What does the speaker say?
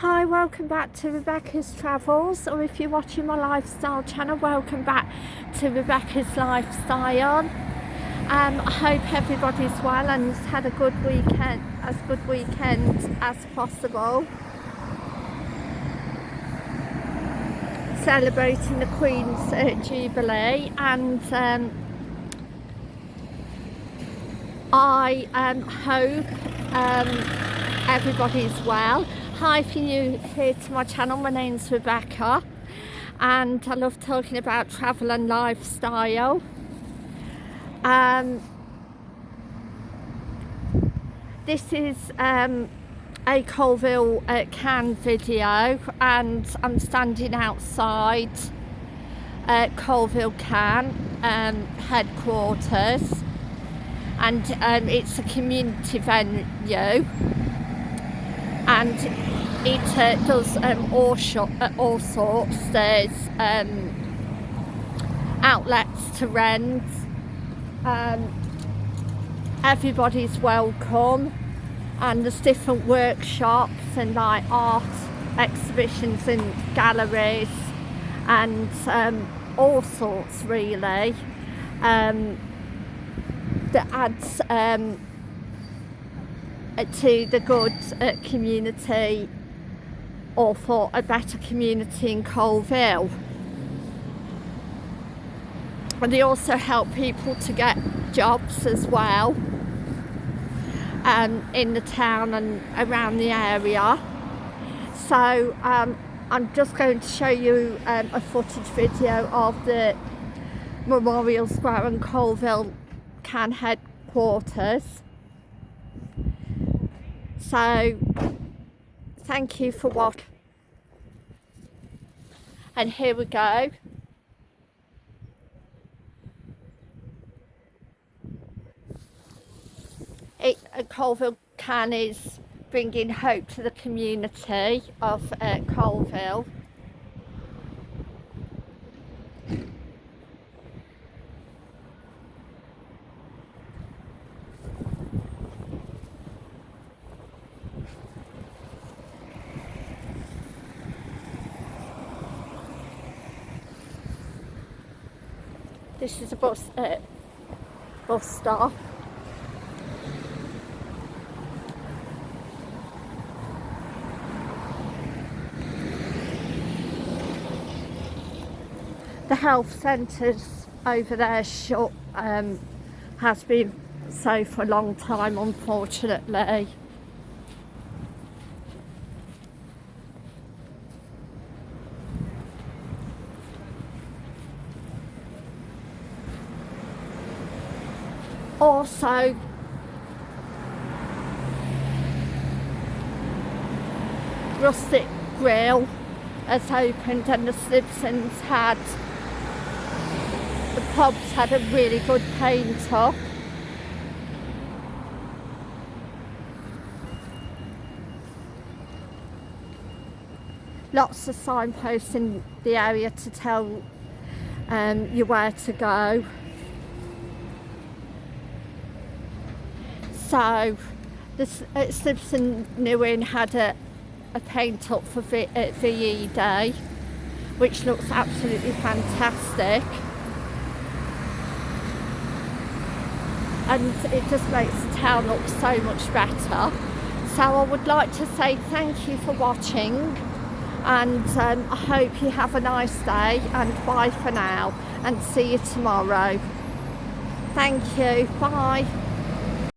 Hi, welcome back to Rebecca's Travels, or if you're watching my lifestyle channel, welcome back to Rebecca's Lifestyle. Um, I hope everybody's well and has had a good weekend, as good weekend as possible. Celebrating the Queen's uh, Jubilee and um, I um, hope um, everybody's well. Hi, if you're new here to my channel, my name's Rebecca and I love talking about travel and lifestyle. Um, this is um, a Coalville uh, Can video and I'm standing outside uh, Coalville Can um, headquarters and um, it's a community venue and it uh, does um, all, shop, uh, all sorts. There's um, outlets to rent. Um, everybody's welcome and there's different workshops and like art exhibitions and galleries and um, all sorts really um, that adds um, to the good uh, community or for a better community in Coalville. And they also help people to get jobs as well um, in the town and around the area. So um, I'm just going to show you um, a footage video of the Memorial Square and Coalville Can headquarters. So thank you for what. And here we go. It, a Coalville can is bringing hope to the community of uh, Coalville This is a bus, uh, bus stop. The health centres over there shut, um, has been so for a long time unfortunately. Also rustic grill has opened and the Simpsons had the pubs had a really good paint up. Lots of signposts in the area to tell um, you where to go So the uh, Simpson New Inn had a, a paint up for v, uh, VE Day which looks absolutely fantastic. And it just makes the town look so much better. So I would like to say thank you for watching and um, I hope you have a nice day and bye for now and see you tomorrow. Thank you. Bye